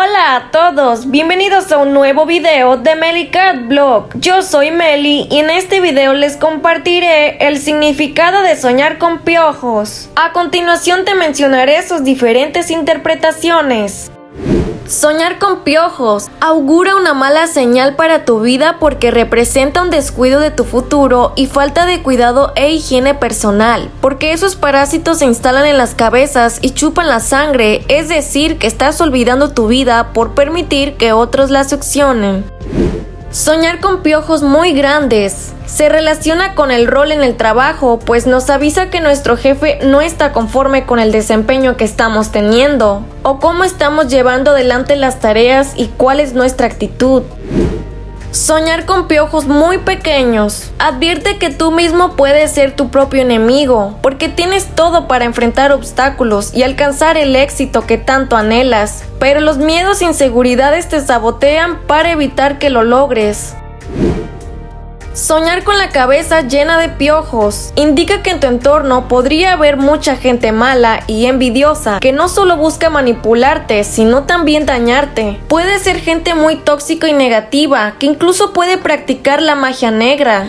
Hola a todos, bienvenidos a un nuevo video de Cat Blog. Yo soy Meli y en este video les compartiré el significado de soñar con piojos. A continuación te mencionaré sus diferentes interpretaciones. Soñar con piojos augura una mala señal para tu vida porque representa un descuido de tu futuro y falta de cuidado e higiene personal, porque esos parásitos se instalan en las cabezas y chupan la sangre, es decir, que estás olvidando tu vida por permitir que otros la succionen. Soñar con piojos muy grandes se relaciona con el rol en el trabajo, pues nos avisa que nuestro jefe no está conforme con el desempeño que estamos teniendo, o cómo estamos llevando adelante las tareas y cuál es nuestra actitud. Soñar con piojos muy pequeños. Advierte que tú mismo puedes ser tu propio enemigo, porque tienes todo para enfrentar obstáculos y alcanzar el éxito que tanto anhelas, pero los miedos e inseguridades te sabotean para evitar que lo logres. Soñar con la cabeza llena de piojos indica que en tu entorno podría haber mucha gente mala y envidiosa que no solo busca manipularte, sino también dañarte. Puede ser gente muy tóxica y negativa que incluso puede practicar la magia negra.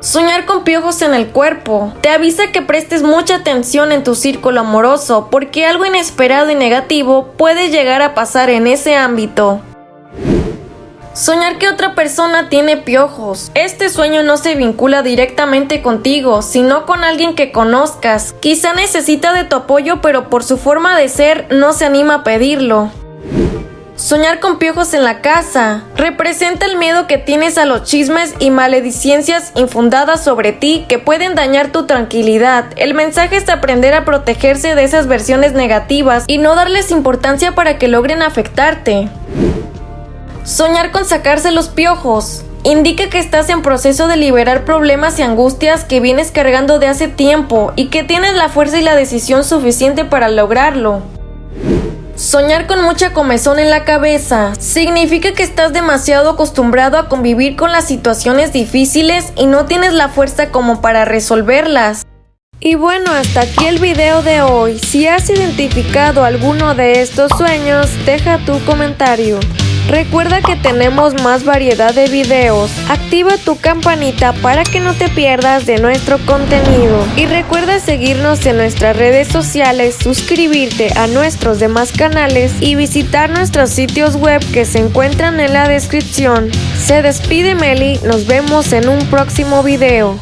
Soñar con piojos en el cuerpo te avisa que prestes mucha atención en tu círculo amoroso porque algo inesperado y negativo puede llegar a pasar en ese ámbito. Soñar que otra persona tiene piojos. Este sueño no se vincula directamente contigo, sino con alguien que conozcas. Quizá necesita de tu apoyo, pero por su forma de ser no se anima a pedirlo. Soñar con piojos en la casa representa el miedo que tienes a los chismes y maledicencias infundadas sobre ti que pueden dañar tu tranquilidad. El mensaje es aprender a protegerse de esas versiones negativas y no darles importancia para que logren afectarte. Soñar con sacarse los piojos indica que estás en proceso de liberar problemas y angustias que vienes cargando de hace tiempo y que tienes la fuerza y la decisión suficiente para lograrlo. Soñar con mucha comezón en la cabeza significa que estás demasiado acostumbrado a convivir con las situaciones difíciles y no tienes la fuerza como para resolverlas. Y bueno, hasta aquí el video de hoy. Si has identificado alguno de estos sueños, deja tu comentario. Recuerda que tenemos más variedad de videos. Activa tu campanita para que no te pierdas de nuestro contenido. Y recuerda seguirnos en nuestras redes sociales, suscribirte a nuestros demás canales y visitar nuestros sitios web que se encuentran en la descripción. Se despide Meli, nos vemos en un próximo video.